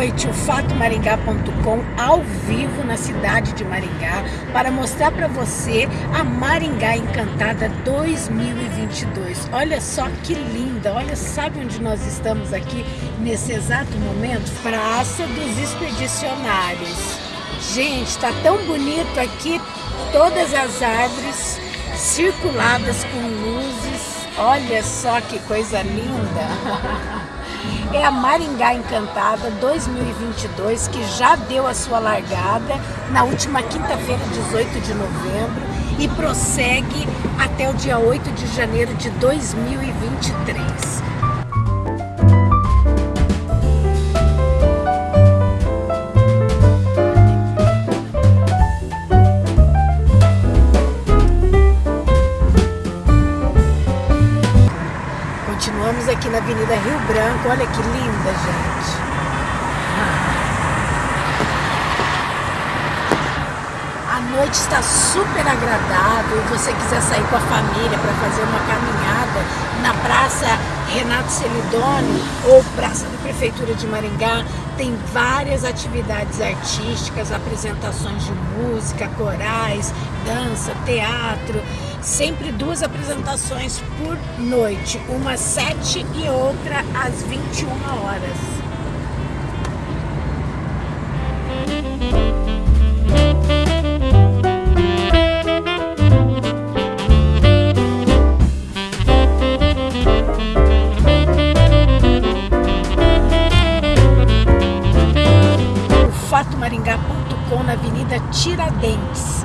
noite o fatomaringá.com ao vivo na cidade de Maringá para mostrar para você a Maringá Encantada 2022. Olha só que linda, olha, sabe onde nós estamos aqui nesse exato momento? Praça dos Expedicionários. Gente, está tão bonito aqui, todas as árvores circuladas com luzes. Olha só que coisa linda! é a Maringá Encantada 2022, que já deu a sua largada na última quinta-feira, 18 de novembro, e prossegue até o dia 8 de janeiro de 2023. Branco. Olha que linda, gente. A noite está super agradável. Se você quiser sair com a família para fazer uma caminhada na Praça Renato Celidoni ou Praça da Prefeitura de Maringá, tem várias atividades artísticas, apresentações de música, corais, dança, teatro sempre duas apresentações por noite, uma às 7 e outra às 21 horas. Tiradentes.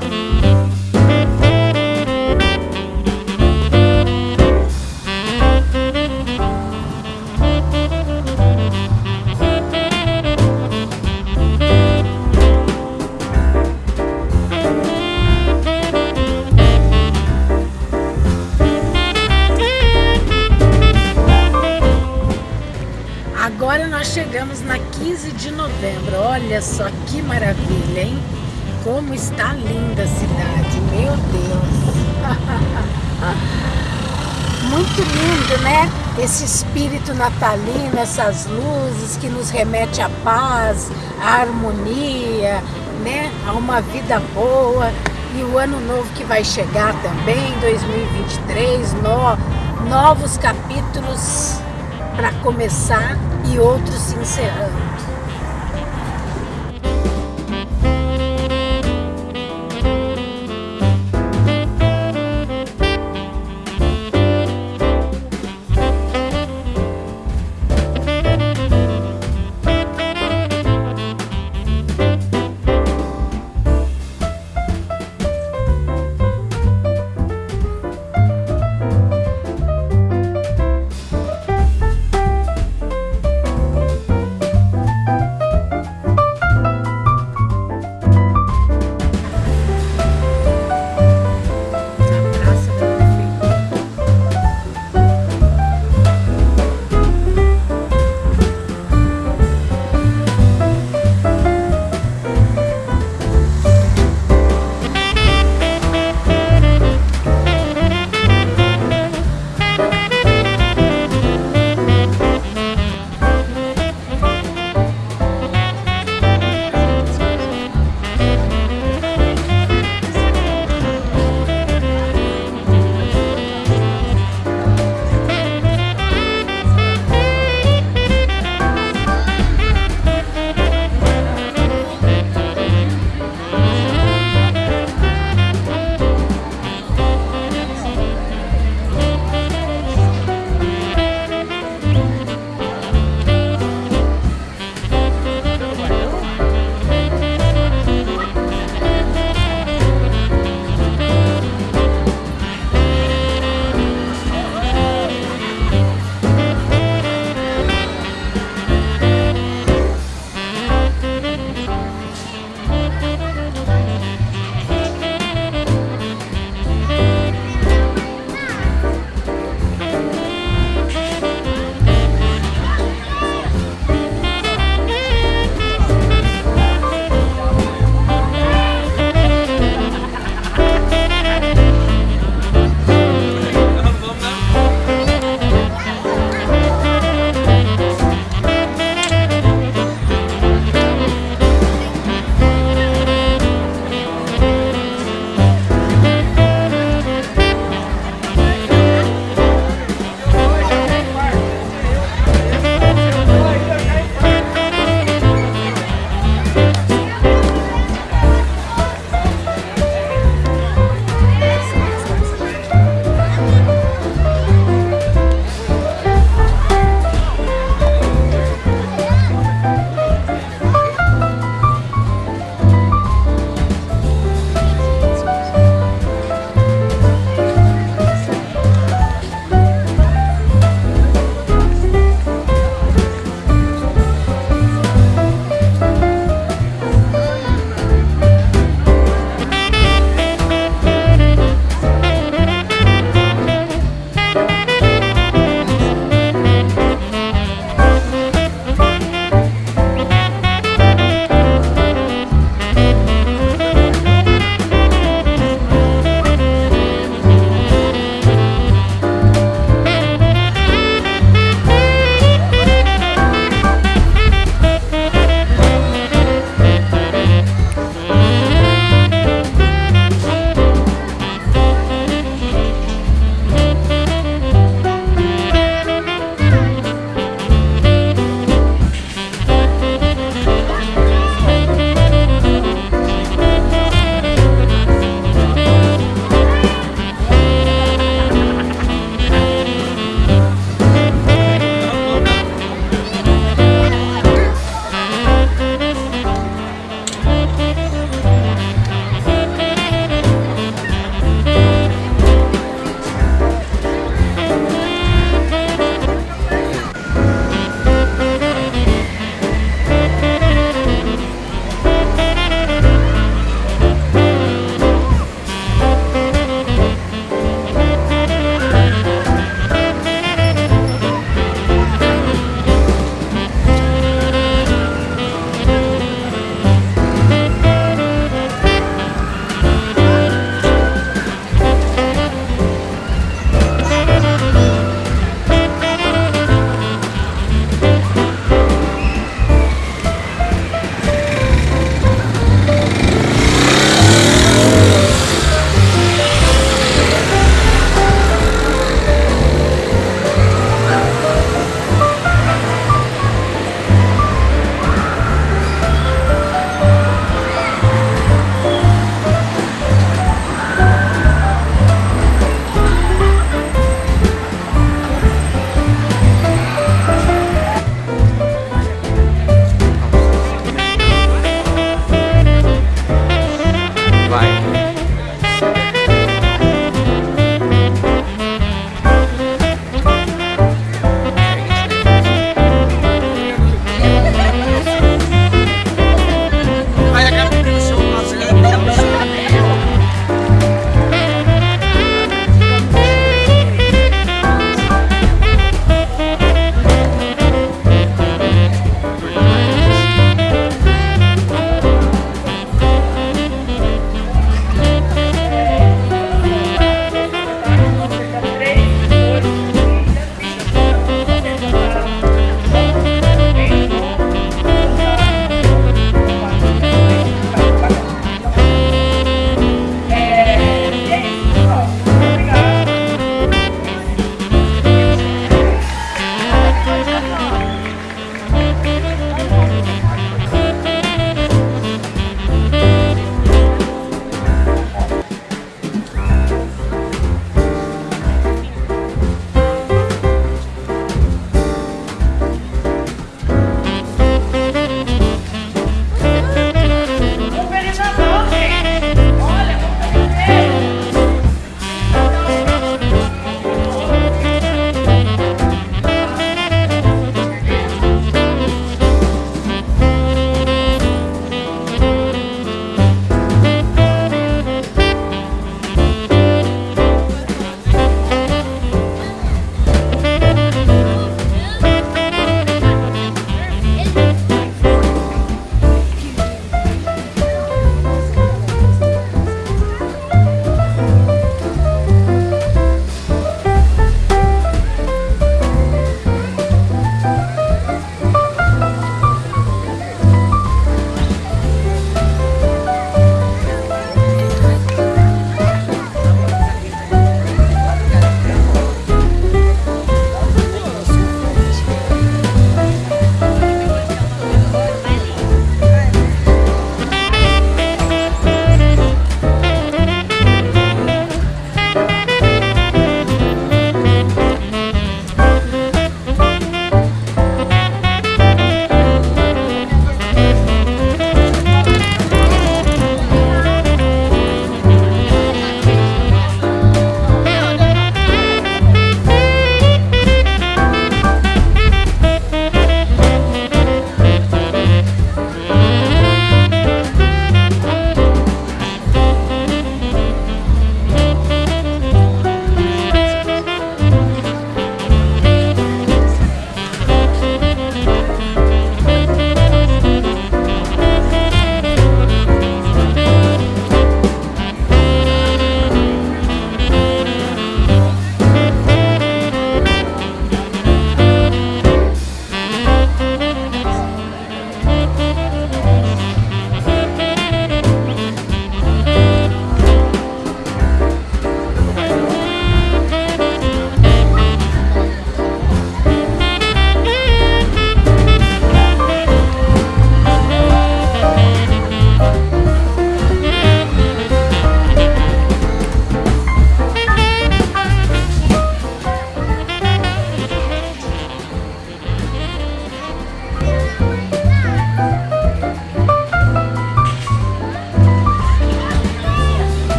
Agora nós chegamos na 15 de novembro. Olha só que maravilha, hein? Como está linda a cidade, meu Deus! Muito lindo, né? Esse espírito natalino, essas luzes que nos remete à paz, à harmonia, né? A uma vida boa. E o ano novo que vai chegar também, 2023, no, novos capítulos para começar e outros se encerrando.